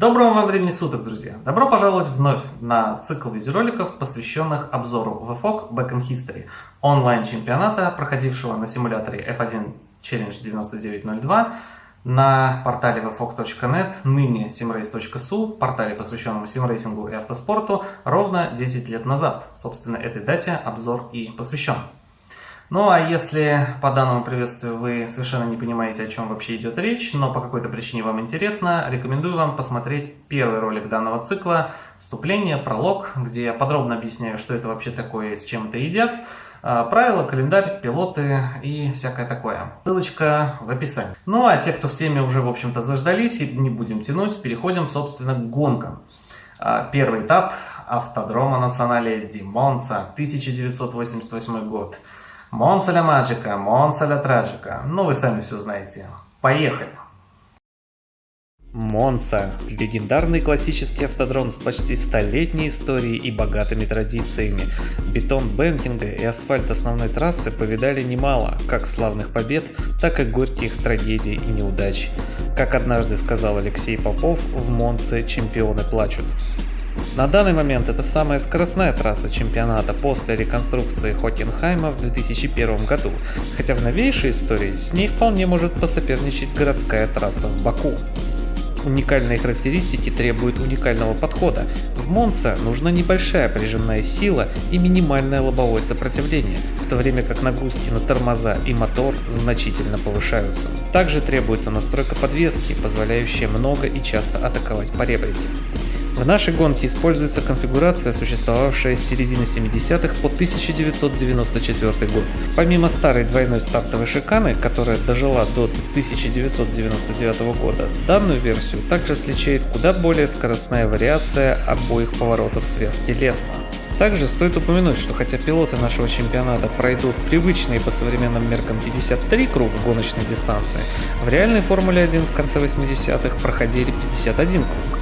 Доброго вам времени суток, друзья! Добро пожаловать вновь на цикл видеороликов, посвященных обзору VFOG Back in History, онлайн-чемпионата, проходившего на симуляторе F1 Challenge 9902 на портале vfog.net, ныне simrace.su, портале, посвященному симрейсингу и автоспорту, ровно 10 лет назад. Собственно, этой дате обзор и посвящен. Ну а если по данному приветствию вы совершенно не понимаете, о чем вообще идет речь, но по какой-то причине вам интересно, рекомендую вам посмотреть первый ролик данного цикла «Вступление», пролог, где я подробно объясняю, что это вообще такое и с чем это едят, а, правила, календарь, пилоты и всякое такое. Ссылочка в описании. Ну а те, кто в теме уже, в общем-то, заждались, и не будем тянуть, переходим, собственно, к гонкам. А, первый этап автодрома национале Ди Монца, 1988 год. Монца ля Маджика, Монца ля Траджика. Ну, вы сами все знаете. Поехали! Монца – легендарный классический автодром с почти столетней историей и богатыми традициями. Бетон бэнкинга и асфальт основной трассы повидали немало, как славных побед, так и горьких трагедий и неудач. Как однажды сказал Алексей Попов, в Монце чемпионы плачут. На данный момент это самая скоростная трасса чемпионата после реконструкции Хокенхайма в 2001 году, хотя в новейшей истории с ней вполне может посоперничать городская трасса в Баку. Уникальные характеристики требуют уникального подхода. В Монце нужна небольшая прижимная сила и минимальное лобовое сопротивление, в то время как нагрузки на тормоза и мотор значительно повышаются. Также требуется настройка подвески, позволяющая много и часто атаковать по ребрике. В нашей гонке используется конфигурация, существовавшая с середины 70-х по 1994 год. Помимо старой двойной стартовой шиканы, которая дожила до 1999 года, данную версию также отличает куда более скоростная вариация обоих поворотов связки Лесма. Также стоит упомянуть, что хотя пилоты нашего чемпионата пройдут привычные по современным меркам 53 круга гоночной дистанции, в реальной Формуле 1 в конце 80-х проходили 51 круг.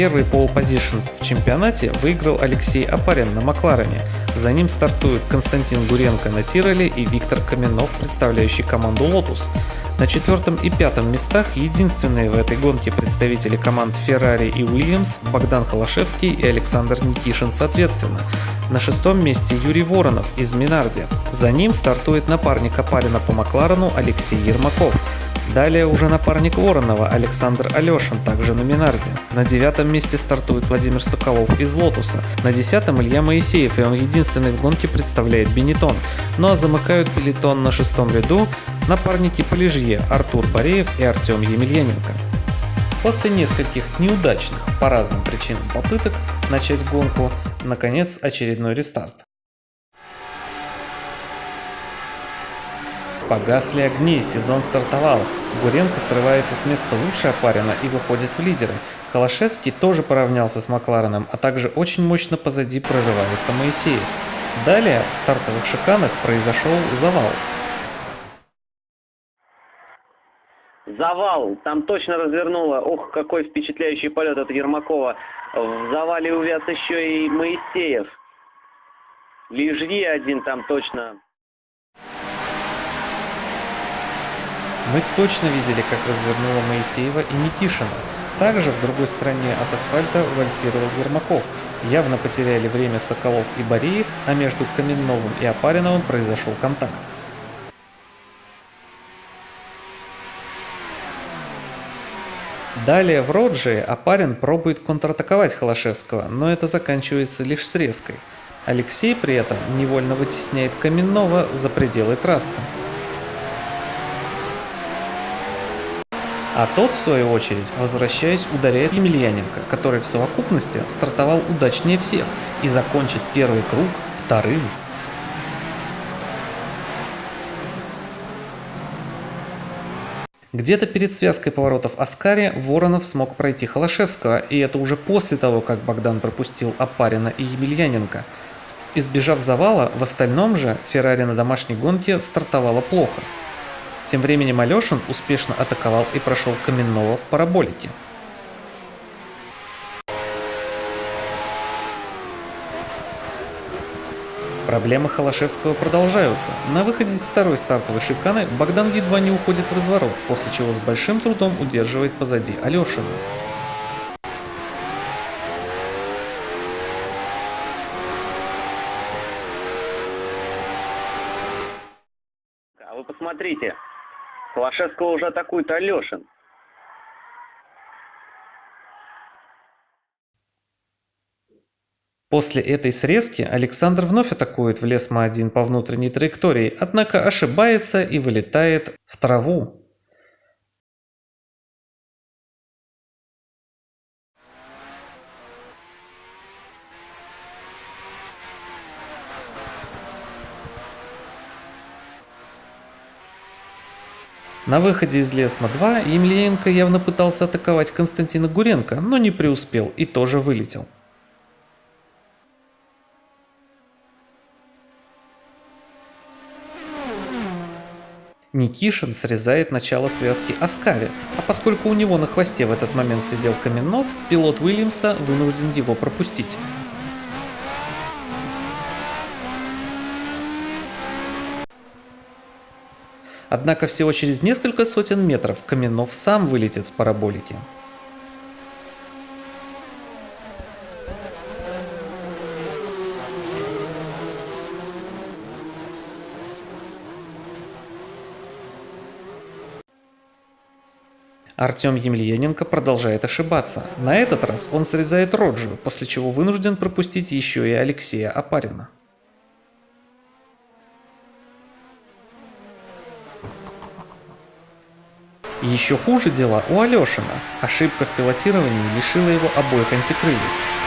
Первый пол позишн в чемпионате выиграл Алексей Апарин на Макларене. За ним стартуют Константин Гуренко на Тироле и Виктор Каменов, представляющий команду Lotus. На четвертом и пятом местах единственные в этой гонке представители команд Ferrari и Williams Богдан Холошевский и Александр Никишин соответственно. На шестом месте Юрий Воронов из Минарди. За ним стартует напарник Апарина по Макларену Алексей Ермаков. Далее уже напарник Воронова Александр Алешин, также на Минарди. На девятом месте стартует Владимир Соколов из Лотуса. На десятом Илья Моисеев, и он единственный в гонке представляет Бенетон. Ну а замыкают пелетон на шестом ряду напарники по Лижье Артур Бореев и Артем Емельяненко. После нескольких неудачных по разным причинам попыток начать гонку, наконец очередной рестарт. Погасли огни, сезон стартовал. Гуренко срывается с места лучше опарина и выходит в лидеры. Калашевский тоже поравнялся с Маклареном, а также очень мощно позади прорывается Моисеев. Далее в стартовых шиканах произошел завал. Завал, там точно развернуло. Ох, какой впечатляющий полет от Ермакова. В завале увяз еще и Моисеев. Лежье один там точно Мы точно видели, как развернула Моисеева и Никишина. Также в другой стороне от асфальта вальсировал Ермаков. Явно потеряли время Соколов и Бореев, а между Каменновым и Опариновым произошел контакт. Далее в Роджии Апарин пробует контратаковать Холошевского, но это заканчивается лишь срезкой. Алексей при этом невольно вытесняет Каменного за пределы трассы. А тот, в свою очередь, возвращаясь, ударяет Емельяненко, который в совокупности стартовал удачнее всех и закончит первый круг вторым. Где-то перед связкой поворотов Аскари Воронов смог пройти Холошевского, и это уже после того, как Богдан пропустил Апарина и Емельяненко. Избежав завала, в остальном же Феррари на домашней гонке стартовала плохо. Тем временем Алешин успешно атаковал и прошел Каменного в параболике. Проблемы Холошевского продолжаются. На выходе из второй стартовой шиканы Богдан едва не уходит в разворот, после чего с большим трудом удерживает позади Алешина. А вы посмотрите, Холошевского уже атакует Алешин. После этой срезки Александр вновь атакует в лес Ма-1 по внутренней траектории, однако ошибается и вылетает в траву. На выходе из Лесма-2 Емельяненко явно пытался атаковать Константина Гуренко, но не преуспел и тоже вылетел. Никишин срезает начало связки Аскари, а поскольку у него на хвосте в этот момент сидел Каменнов, пилот Уильямса вынужден его пропустить. Однако всего через несколько сотен метров Каменнов сам вылетит в параболике. Артем Емельяненко продолжает ошибаться. На этот раз он срезает Роджу, после чего вынужден пропустить еще и Алексея Апарина. Еще хуже дела у Алешина. Ошибка в пилотировании лишила его обоих антикрыльев.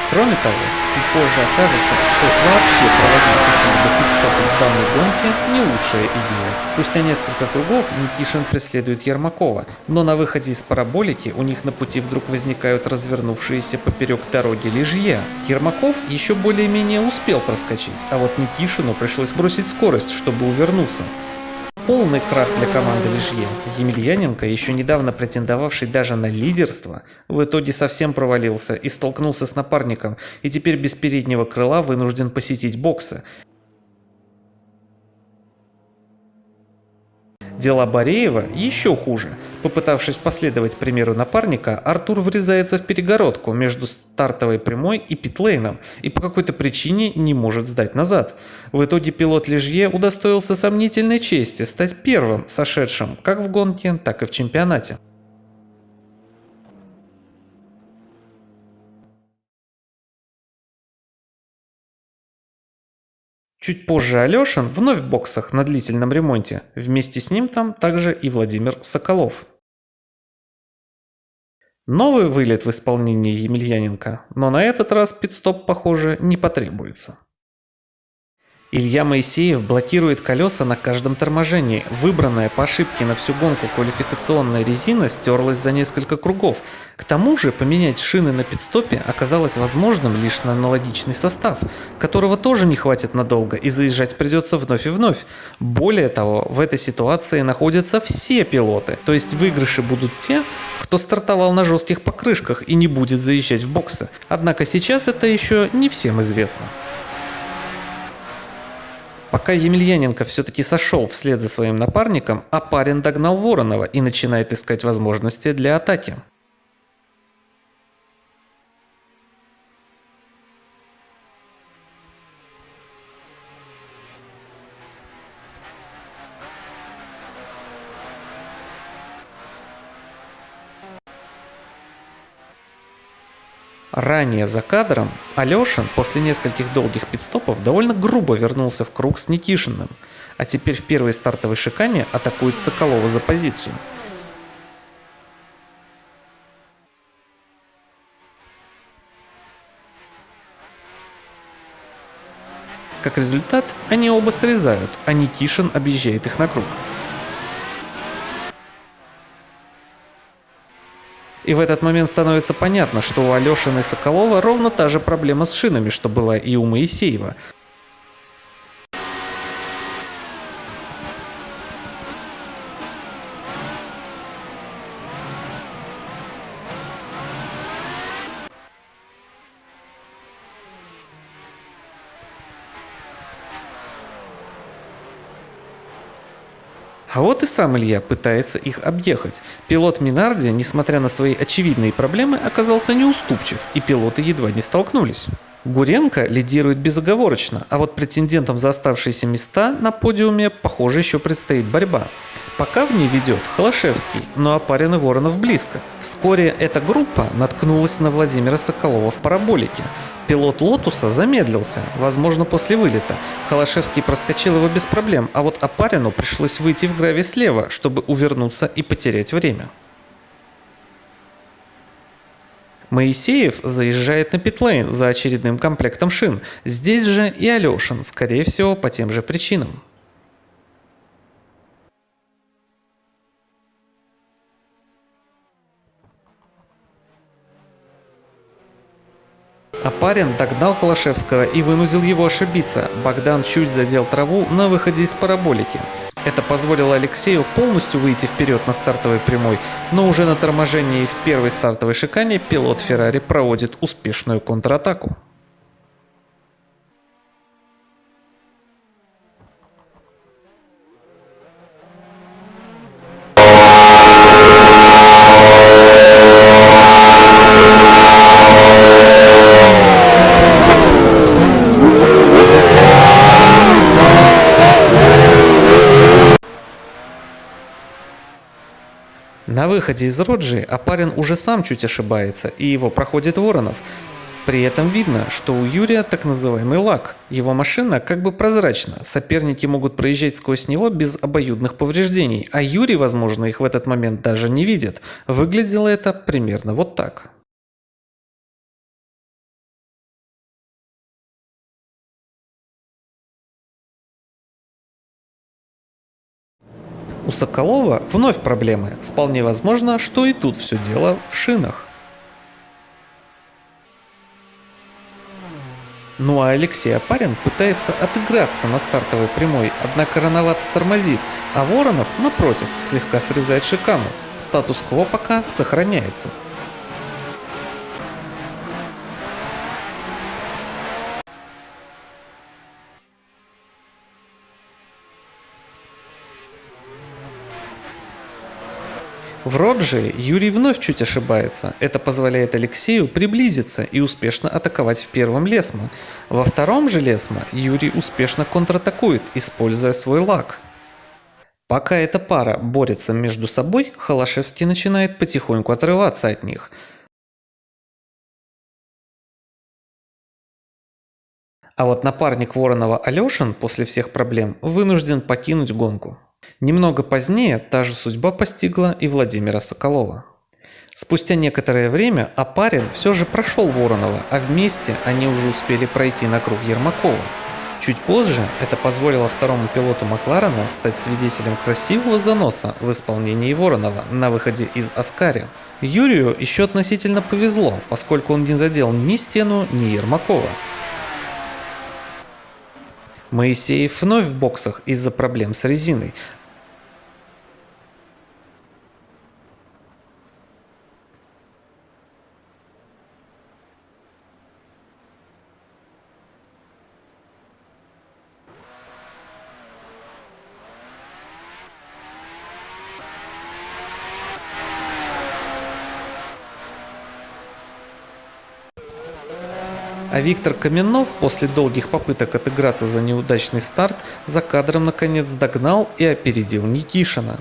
Кроме того, чуть позже окажется, что вообще проводить какие-либо пидстопы в данной гонке не лучшая идея. Спустя несколько кругов Никишин преследует Ермакова, но на выходе из параболики у них на пути вдруг возникают развернувшиеся поперек дороги лежья. Ермаков еще более-менее успел проскочить, а вот Никишину пришлось бросить скорость, чтобы увернуться. Полный крах для команды Лишье. Емельяненко, еще недавно претендовавший даже на лидерство, в итоге совсем провалился и столкнулся с напарником, и теперь без переднего крыла вынужден посетить боксы. Дела Бореева еще хуже. Попытавшись последовать примеру напарника, Артур врезается в перегородку между стартовой прямой и питлейном и по какой-то причине не может сдать назад. В итоге пилот Лежье удостоился сомнительной чести стать первым сошедшим как в гонке, так и в чемпионате. Чуть позже Алешин вновь в боксах на длительном ремонте. Вместе с ним там также и Владимир Соколов. Новый вылет в исполнении Емельяненко, но на этот раз пидстоп, похоже, не потребуется. Илья Моисеев блокирует колеса на каждом торможении. Выбранная по ошибке на всю гонку квалификационная резина стерлась за несколько кругов. К тому же поменять шины на пидстопе оказалось возможным лишь на аналогичный состав, которого тоже не хватит надолго и заезжать придется вновь и вновь. Более того, в этой ситуации находятся все пилоты, то есть выигрыши будут те, кто стартовал на жестких покрышках и не будет заезжать в боксы. Однако сейчас это еще не всем известно. Пока Емельяненко все-таки сошел вслед за своим напарником, Апарин догнал Воронова и начинает искать возможности для атаки. Ранее за кадром Алешин после нескольких долгих пидстопов довольно грубо вернулся в круг с Никишиным, а теперь в первой стартовой шикане атакует Соколова за позицию. Как результат, они оба срезают, а Никишин объезжает их на круг. И в этот момент становится понятно, что у Алешины Соколова ровно та же проблема с шинами, что была и у Моисеева. И сам Илья пытается их объехать. Пилот Минарди, несмотря на свои очевидные проблемы, оказался неуступчив, и пилоты едва не столкнулись. Гуренко лидирует безоговорочно, а вот претендентам за оставшиеся места на подиуме, похоже, еще предстоит борьба. Пока в ней ведет Холошевский, но Опарин и Воронов близко. Вскоре эта группа наткнулась на Владимира Соколова в параболике. Пилот Лотуса замедлился, возможно после вылета. Холошевский проскочил его без проблем, а вот Опарину пришлось выйти в граве слева, чтобы увернуться и потерять время. Моисеев заезжает на питлейн за очередным комплектом шин. Здесь же и Алешин, скорее всего, по тем же причинам. А парень догнал Холошевского и вынудил его ошибиться. Богдан чуть задел траву на выходе из параболики. Это позволило Алексею полностью выйти вперед на стартовой прямой, но уже на торможении в первой стартовой шикане пилот Феррари проводит успешную контратаку. На выходе из Роджи Апарин уже сам чуть ошибается, и его проходит Воронов. При этом видно, что у Юрия так называемый лак. Его машина как бы прозрачна, соперники могут проезжать сквозь него без обоюдных повреждений, а Юрий, возможно, их в этот момент даже не видит. Выглядело это примерно вот так. Соколова вновь проблемы. Вполне возможно, что и тут все дело в шинах. Ну а Алексей Апарин пытается отыграться на стартовой прямой, однако рановато тормозит, а Воронов, напротив, слегка срезает шикану. Статус-кво пока сохраняется. В Родже Юрий вновь чуть ошибается. Это позволяет Алексею приблизиться и успешно атаковать в первом Лесма. Во втором же Лесма Юрий успешно контратакует, используя свой лак. Пока эта пара борется между собой, Холошевский начинает потихоньку отрываться от них. А вот напарник Воронова Алешин после всех проблем вынужден покинуть гонку. Немного позднее та же судьба постигла и Владимира Соколова. Спустя некоторое время Апарин все же прошел Воронова, а вместе они уже успели пройти на круг Ермакова. Чуть позже это позволило второму пилоту Макларена стать свидетелем красивого заноса в исполнении Воронова на выходе из Аскари. Юрию еще относительно повезло, поскольку он не задел ни стену, ни Ермакова. Моисеев вновь в боксах из-за проблем с резиной, Виктор Каменов после долгих попыток отыграться за неудачный старт за кадром наконец догнал и опередил Никишина.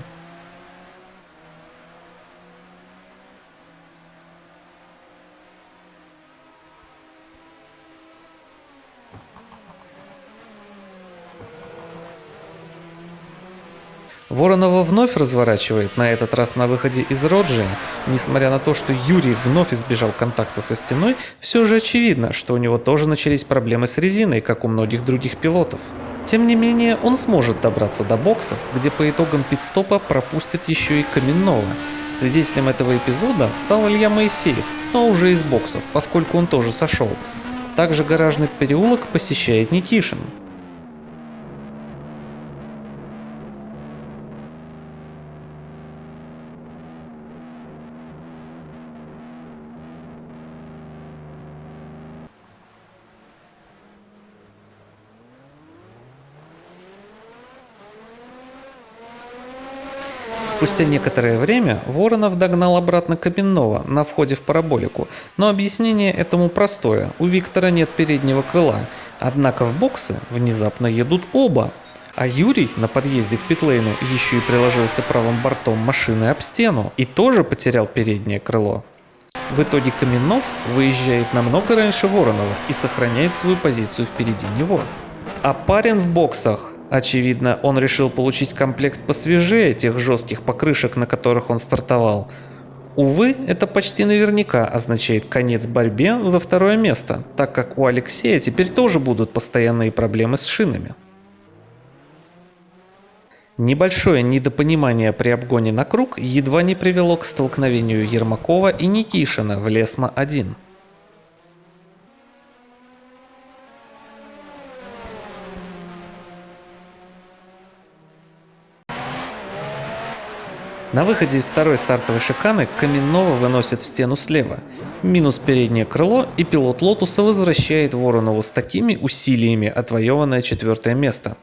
Воронова вновь разворачивает, на этот раз на выходе из Роджия. Несмотря на то, что Юрий вновь избежал контакта со стеной, все же очевидно, что у него тоже начались проблемы с резиной, как у многих других пилотов. Тем не менее, он сможет добраться до боксов, где по итогам пидстопа пропустит еще и Каменного. Свидетелем этого эпизода стал Илья Моисеев, но уже из боксов, поскольку он тоже сошел. Также гаражный переулок посещает Никишин. Спустя некоторое время Воронов догнал обратно Каменного на входе в параболику, но объяснение этому простое, у Виктора нет переднего крыла. Однако в боксы внезапно едут оба, а Юрий на подъезде к питлейну еще и приложился правым бортом машины об стену и тоже потерял переднее крыло. В итоге Каменов выезжает намного раньше Воронова и сохраняет свою позицию впереди него. А парень в боксах Очевидно, он решил получить комплект посвежее тех жестких покрышек, на которых он стартовал. Увы, это почти наверняка означает конец борьбе за второе место, так как у Алексея теперь тоже будут постоянные проблемы с шинами. Небольшое недопонимание при обгоне на круг едва не привело к столкновению Ермакова и Никишина в Лесма-1. На выходе из второй стартовой шиканы Каменного выносит в стену слева. Минус переднее крыло и пилот Лотуса возвращает Воронову с такими усилиями отвоеванное четвертое место.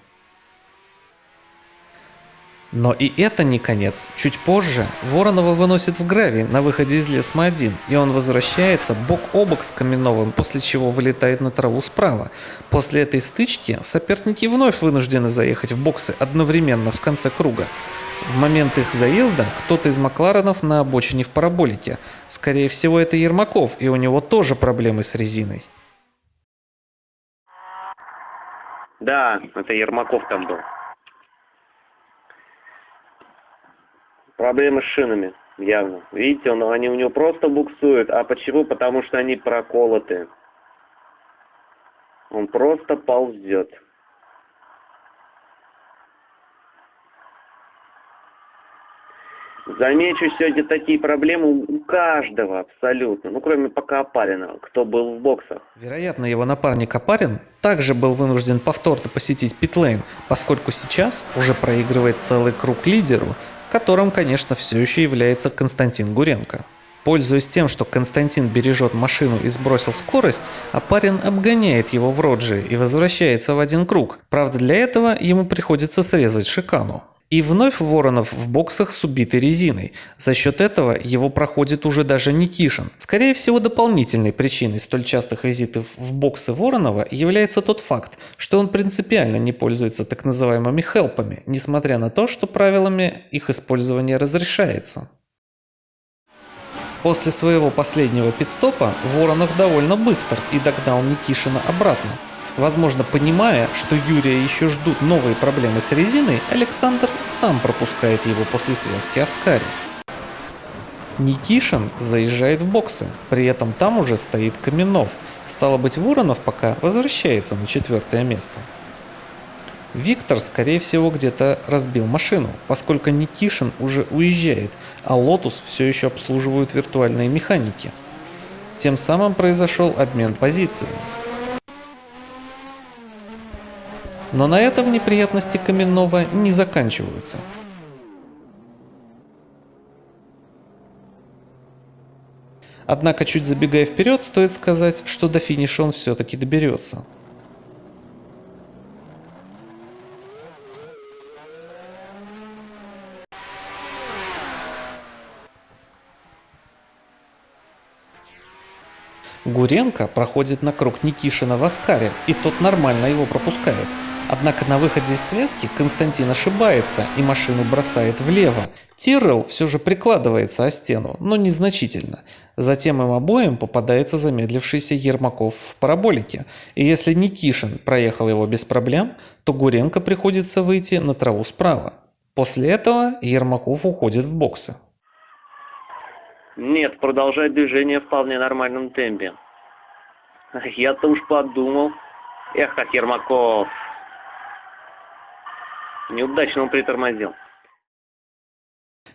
Но и это не конец. Чуть позже Воронова выносит в гравий на выходе из Лесма-1, и он возвращается бок о бок с Каменновым, после чего вылетает на траву справа. После этой стычки соперники вновь вынуждены заехать в боксы одновременно в конце круга. В момент их заезда кто-то из Макларенов на обочине в параболике. Скорее всего, это Ермаков, и у него тоже проблемы с резиной. Да, это Ермаков там был. Проблемы с шинами, явно. Видите, он, они у него просто буксуют. А почему? Потому что они проколоты. Он просто ползет. Замечу сегодня такие проблемы у каждого абсолютно, ну кроме пока Апарина, кто был в боксах. Вероятно, его напарник Апарин также был вынужден повторно посетить питлейн, поскольку сейчас уже проигрывает целый круг лидеру, которым, конечно, все еще является Константин Гуренко. Пользуясь тем, что Константин бережет машину и сбросил скорость, Апарин обгоняет его в Роджи и возвращается в один круг. Правда, для этого ему приходится срезать шикану. И вновь Воронов в боксах с убитой резиной. За счет этого его проходит уже даже Никишин. Скорее всего, дополнительной причиной столь частых визитов в боксы Воронова является тот факт, что он принципиально не пользуется так называемыми хелпами, несмотря на то, что правилами их использования разрешается. После своего последнего пидстопа Воронов довольно быстр и догнал Никишина обратно. Возможно, понимая, что Юрия еще ждут новые проблемы с резиной, Александр сам пропускает его после связки Аскари. Никишин заезжает в боксы, при этом там уже стоит Каменов. Стало быть, Воронов пока возвращается на четвертое место. Виктор, скорее всего, где-то разбил машину, поскольку Никишин уже уезжает, а Лотус все еще обслуживают виртуальные механики. Тем самым произошел обмен позициями. Но на этом неприятности Каменного не заканчиваются. Однако, чуть забегая вперед, стоит сказать, что до финиша он все-таки доберется. Гуренко проходит на круг Никишина в Аскаре, и тот нормально его пропускает. Однако на выходе из связки Константин ошибается и машину бросает влево. Тиррелл все же прикладывается о стену, но незначительно. Затем им обоим попадается замедлившийся Ермаков в параболике. И если Никишин проехал его без проблем, то Гуренко приходится выйти на траву справа. После этого Ермаков уходит в боксы. Нет, продолжать движение в вполне нормальном темпе. Я-то уж подумал. Эх, как Ермаков. Неудачно он притормозил.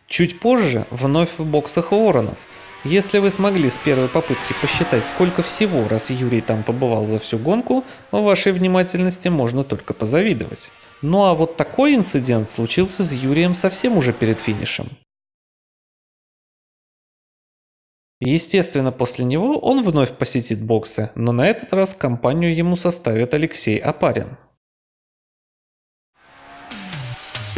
Чуть позже вновь в боксах Воронов. Если вы смогли с первой попытки посчитать, сколько всего раз Юрий там побывал за всю гонку, вашей внимательности можно только позавидовать. Ну а вот такой инцидент случился с Юрием совсем уже перед финишем. Естественно, после него он вновь посетит боксы, но на этот раз компанию ему составит Алексей Апарин.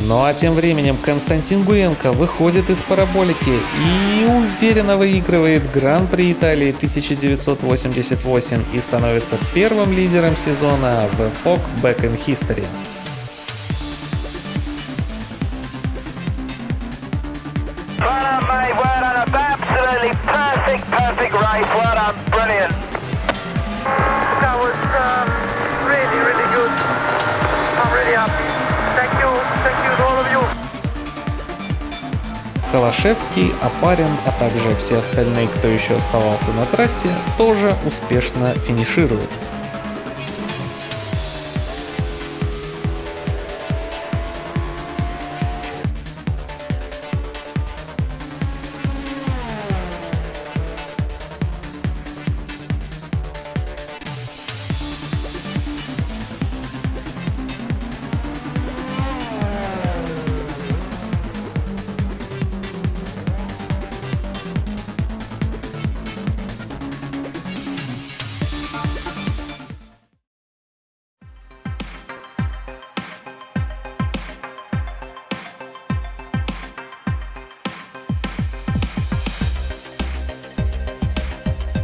Ну а тем временем Константин Гуренко выходит из параболики и уверенно выигрывает Гран-при Италии 1988 и становится первым лидером сезона в FOC Back in History. Холошевский, Апарин, а также все остальные, кто еще оставался на трассе, тоже успешно финишируют.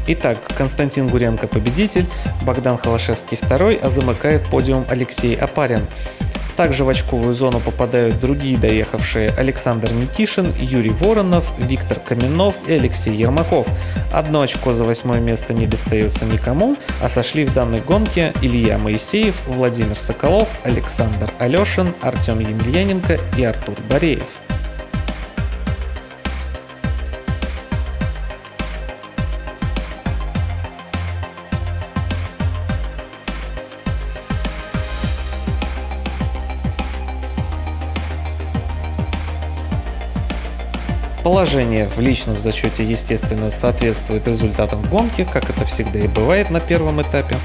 Итак, Константин Гуренко победитель, Богдан Холошевский второй, а замыкает подиум Алексей Апарин. Также в очковую зону попадают другие доехавшие Александр Никишин, Юрий Воронов, Виктор Каменов и Алексей Ермаков. Одно очко за восьмое место не достается никому, а сошли в данной гонке Илья Моисеев, Владимир Соколов, Александр Алешин, Артем Емельяненко и Артур Бореев. Положение в личном зачете, естественно, соответствует результатам гонки, как это всегда и бывает на первом этапе.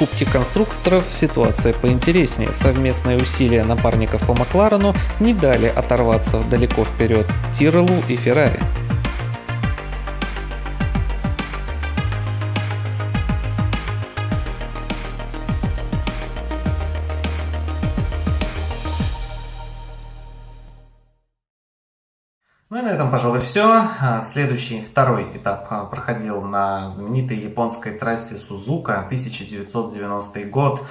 Кубке конструкторов ситуация поинтереснее. Совместные усилия напарников по Макларену не дали оторваться далеко вперед Тирелу и Феррари. Пожалуй, все. А, следующий, второй этап а, проходил на знаменитой японской трассе Сузука, 1990 год.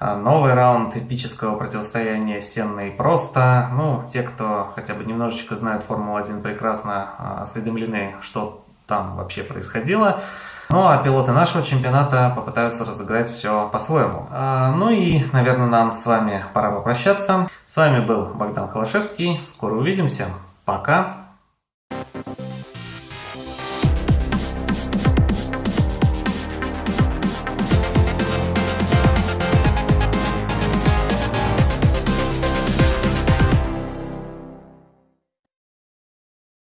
А, новый раунд эпического противостояния сенно и просто. Ну, те, кто хотя бы немножечко знают Формулу-1, прекрасно осведомлены, что там вообще происходило. Ну а пилоты нашего чемпионата попытаются разыграть все по-своему. Ну и, наверное, нам с вами пора попрощаться. С вами был Богдан Холошевский. Скоро увидимся. Пока.